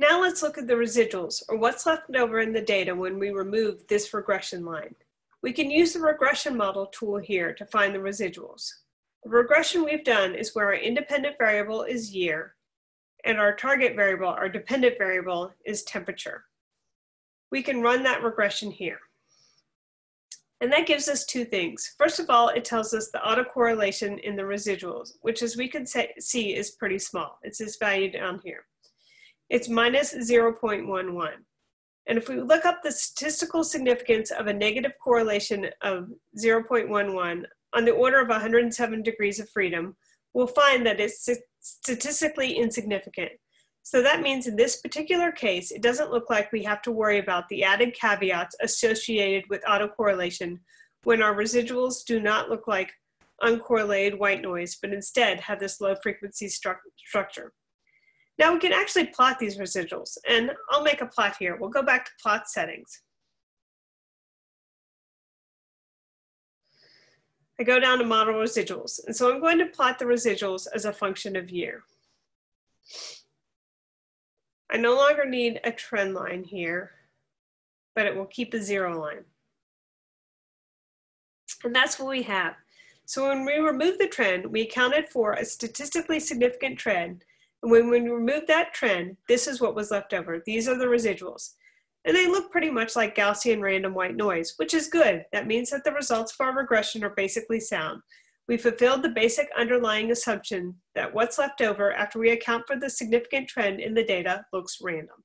Now let's look at the residuals, or what's left over in the data when we remove this regression line. We can use the regression model tool here to find the residuals. The regression we've done is where our independent variable is year, and our target variable, our dependent variable, is temperature. We can run that regression here. And that gives us two things. First of all, it tells us the autocorrelation in the residuals, which as we can say, see is pretty small. It's this value down here. It's minus 0.11. And if we look up the statistical significance of a negative correlation of 0.11 on the order of 107 degrees of freedom, we'll find that it's statistically insignificant. So that means in this particular case, it doesn't look like we have to worry about the added caveats associated with autocorrelation when our residuals do not look like uncorrelated white noise, but instead have this low frequency stru structure. Now we can actually plot these residuals, and I'll make a plot here. We'll go back to plot settings. I go down to model residuals, and so I'm going to plot the residuals as a function of year. I no longer need a trend line here, but it will keep a zero line. And that's what we have. So when we remove the trend, we accounted for a statistically significant trend. When we remove that trend, this is what was left over. These are the residuals. And they look pretty much like Gaussian random white noise, which is good. That means that the results for our regression are basically sound. We fulfilled the basic underlying assumption that what's left over after we account for the significant trend in the data looks random.